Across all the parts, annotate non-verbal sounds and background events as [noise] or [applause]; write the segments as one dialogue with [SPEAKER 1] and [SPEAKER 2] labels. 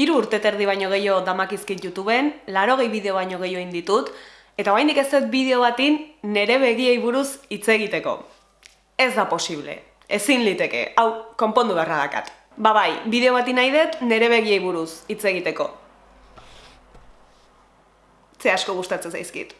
[SPEAKER 1] Hiru urte terdi baino gehiago damakizkit YouTubeen, laro gehi bideo baino gehiago inditut, eta baindik ez dut bideo batin nere begiei buruz hitz egiteko. Ez da posible, ezin liteke, hau, konpondu beharra dakat. Ba bai, bideo batin nahi dut nere begiei buruz hitz egiteko. Ze asko gustatzen zaizkit.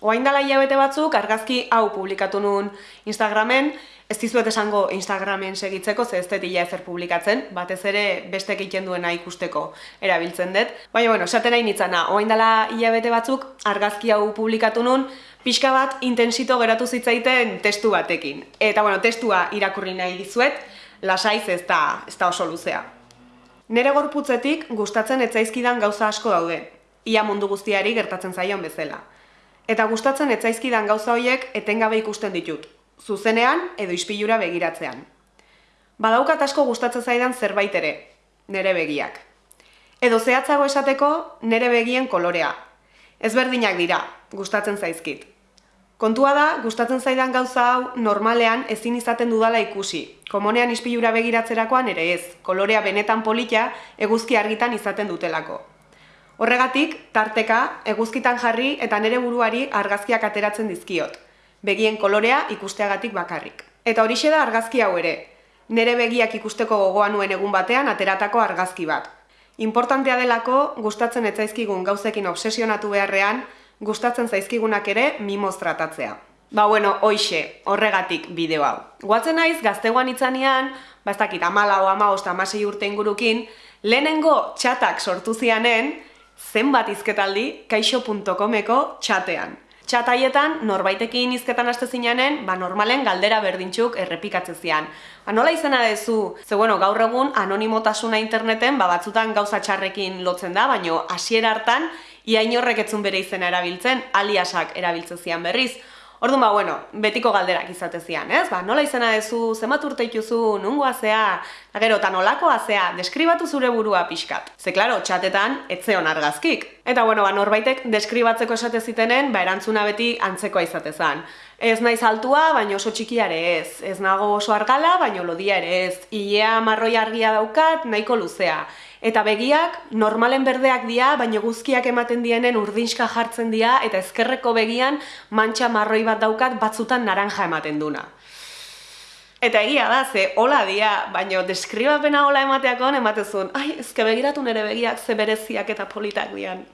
[SPEAKER 1] Oain dala hilabete batzuk, argazki hau publikatu nun Instagramen, ez dizuet esango Instagramen segitzeko, ze ez detila ezer publikatzen, batez ere beste egiten duena ikusteko erabiltzen dut. Baina, bueno, esaten nahi nitzana, oain dala hilabete batzuk, argazki hau publikatu nun, pixka bat intensito geratu zitzaiten testu batekin. Eta, bueno, testua irakurri nahi dizuet, lasaiz ez da, ez da oso luzea. Nere gorputzetik gustatzen etzaizkidan gauza asko daude, ia mundu guztiari gertatzen zaion bezala. Eta gustatzen etzaizkidan gauza horiek etengabe ikusten ditut, zuzenean edo ispilura begiratzean. Badaukat asko gustatzen zaidan zerbait ere, nere begiak. Edo zehatzago esateko nere begien kolorea. Ezberdinak dira, gustatzen zaizkit. Kontua da, gustatzen zaidan gauza hau normalean ezin izaten dudala ikusi. Komonean ispilura begiratzerakoan ere ez, kolorea benetan polita eguzki argitan izaten dutelako. Horregatik, tarteka, eguzkitan jarri eta nere buruari argazkiak ateratzen dizkiot. Begien kolorea ikusteagatik bakarrik. Eta horixe da argazki hau ere. Nere begiak ikusteko gogoa nuen egun batean ateratako argazki bat. Importantea delako, gustatzen etzaizkigun gauzekin obsesionatu beharrean, gustatzen zaizkigunak ere mimoz tratatzea. Ba bueno, hoixe, horregatik bideo hau. Guatzen naiz, gazteguan itzanean, bastakit amala o ama osta amasei urte ingurukin, lehenengo txatak sortu zianen, zenbat izketaldi kaixo.comeko txatean. Txataietan, norbaitekin izketan aste zinanen, ba normalen galdera berdintxuk errepikatzen zian. Ba nola izena dezu, ze bueno, gaur egun anonimotasuna interneten, ba batzutan gauza txarrekin lotzen da, baino hasiera hartan, ia inorrek etzun bere izena erabiltzen, aliasak erabiltzen zian berriz. Orduan ba, bueno, betiko galderak izate zian, ez? Ba, nola izena dezu, zenbat urte ituzu, nungo azea, gero, eta nolako azea, deskribatu zure burua pixkat. Ze, klaro, txatetan, etzeon argazkik. Eta, bueno, ba, norbaitek deskribatzeko esate zitenen, ba, erantzuna beti antzekoa izatezan. Ez naiz altua, baino oso txikiare ez. Ez nago oso argala, baino lodia ere ez. Ilea marroi argia daukat, nahiko luzea. Eta begiak normalen berdeak dira, baina guzkiak ematen dienen urdinska jartzen dira eta ezkerreko begian mantxa marroi bat daukat batzutan naranja ematen duna. Eta egia da, ze hola dia, baina deskribapena hola emateakon ematezun, ai, ezke begiratu nere begiak ze bereziak eta politak dian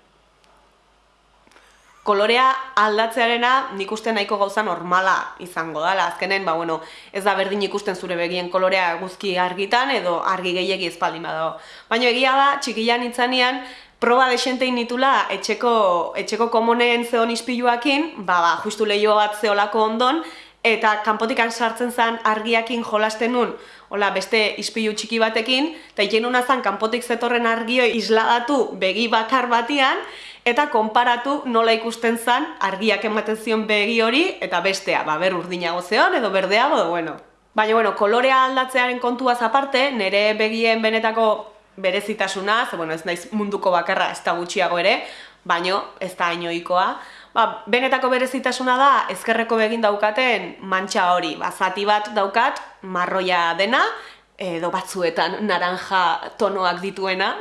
[SPEAKER 1] kolorea aldatzearena nik uste nahiko gauza normala izango dela. Azkenen, ba, bueno, ez da berdin ikusten zure begien kolorea guzki argitan edo argi gehiegi ezpaldin badago. Baina egia da, txikilan itzanean, proba desentein nitula etxeko, etxeko komonen zeon ispiluakin, ba, ba, justu lehio bat zeolako ondon, eta kanpotikan sartzen zen argiakin jolasten nun, hola, beste ispilu txiki batekin, eta iten zan kanpotik zetorren argio isladatu begi bakar batian, eta konparatu nola ikusten zan argiak ematen zion begi hori eta bestea, ba, ber urdinago zeon edo berdeago, edo bueno. Baina, bueno, kolorea aldatzearen kontuaz aparte, nire begien benetako berezitasuna, ze, bueno, ez naiz munduko bakarra ez da gutxiago ere, baino ez da inoikoa, ba, benetako berezitasuna da ezkerreko begin daukaten mantxa hori, ba, zati bat daukat marroia dena, edo batzuetan naranja tonoak dituena,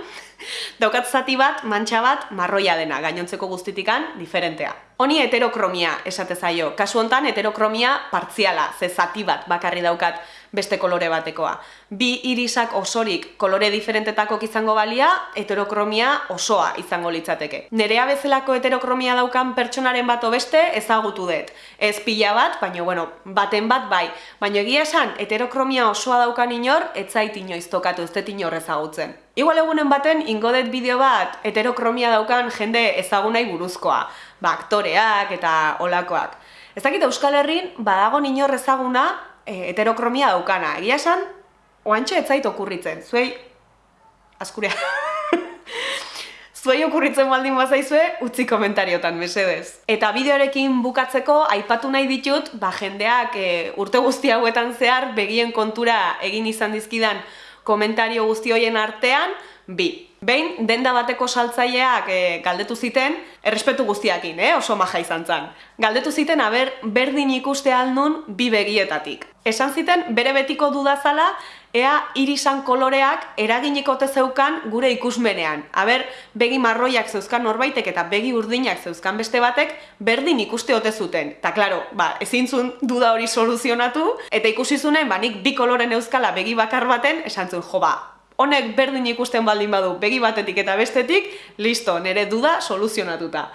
[SPEAKER 1] Daukat zati bat, mantxa bat, marroia dena, gainontzeko guztitikan, diferentea. Honi heterokromia esate zaio. Kasu hontan heterokromia partziala, ze zati bat bakarri daukat beste kolore batekoa. Bi irisak osorik kolore diferentetako izango balia, heterokromia osoa izango litzateke. Nerea bezalako heterokromia daukan pertsonaren bat beste ezagutu dut. Ez pila bat, baina bueno, baten bat bai. Baina egia esan, heterokromia osoa daukan inor, ez zait inoiz tokatu ez dut inor ezagutzen. Igual egunen baten, ingodet bideo bat heterokromia daukan jende ezagunai buruzkoa ba, aktoreak eta olakoak. Ez dakit Euskal Herrin badago inor ezaguna e, heterokromia daukana. Egia esan, oantxe ez zait okurritzen. Zuei, askurea. [laughs] Zuei okurritzen baldin bazaizue, utzi komentariotan, mesedez. Eta bideorekin bukatzeko, aipatu nahi ditut, ba, jendeak e, urte guzti hauetan zehar, begien kontura egin izan dizkidan komentario guzti hoien artean, bi. Behin, denda bateko saltzaileak e, galdetu ziten, errespetu guztiakin, eh? oso maja izan zen. Galdetu ziten, aber, berdin ikuste aldun bi begietatik. Esan ziten, bere betiko dudazala, ea irisan koloreak eraginiko zeukan gure ikusmenean. Aber, begi marroiak zeuzkan norbaitek eta begi urdinak zeuzkan beste batek, berdin ikuste ote zuten. Ta klaro, ba, ezin zuen duda hori soluzionatu, eta ikusi zunen, ba, nik bi koloren euskala begi bakar baten, esan zuen, jo, ba, honek berdin ikusten baldin badu begi batetik eta bestetik, listo, nire duda soluzionatuta.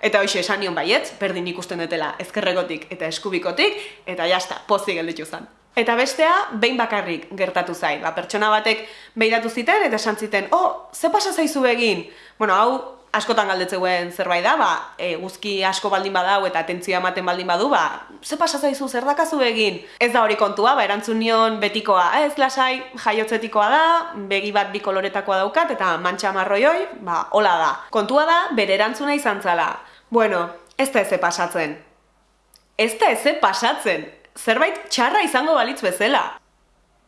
[SPEAKER 1] Eta hoxe esan nion baietz, berdin ikusten dutela ezkerrekotik eta eskubikotik, eta jazta, pozik gelditu zen. Eta bestea, behin bakarrik gertatu zai. Ba, pertsona batek behiratu ziten eta esan ziten, oh, ze pasa zaizu egin? Bueno, hau, askotan galdetzeuen zerbait da, ba, e, guzki asko baldin badau eta atentzia ematen baldin badu, ba, ze pasa zaizu zer dakazu egin? Ez da hori kontua, ba, erantzun nion betikoa, ez lasai, jaiotzetikoa da, begi bat bi koloretakoa daukat eta mantxa marroioi, ba, hola da. Kontua da, bere erantzuna izan zala. Bueno, ez da eze pasatzen. Ez da eze pasatzen. Zerbait txarra izango balitz bezala.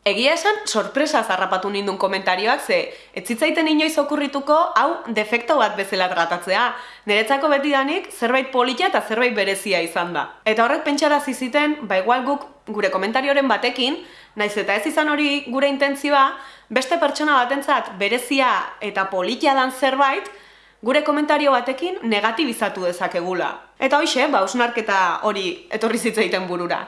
[SPEAKER 1] Egia esan, sorpresa zarrapatu nindun komentarioak ze, ez zitzaiten inoiz okurrituko, hau defekto bat bezala tratatzea. Neretzako beti danik, zerbait polita eta zerbait berezia izan da. Eta horrek pentsara ziziten, ba igual guk gure komentarioren batekin, naiz eta ez izan hori gure intentzioa, beste pertsona batentzat berezia eta polita dan zerbait, gure komentario batekin negatibizatu dezakegula. Eta hoxe, ba, usnarketa hori etorri zitzaiten burura.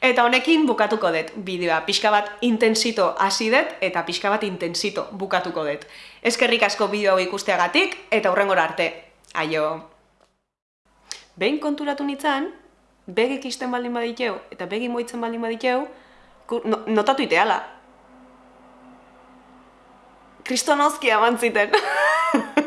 [SPEAKER 1] Eta honekin bukatuko dut bideoa. Pixka bat intensito hasi dut eta pixka bat intensito bukatuko dut. Eskerrik asko bideo ikusteagatik eta hurrengora arte. Aio! Behin konturatu nintzen, begik isten baldin baditeu eta begi moitzen baldin baditeu, notatu iteala. Kristonozki abantziten. [laughs]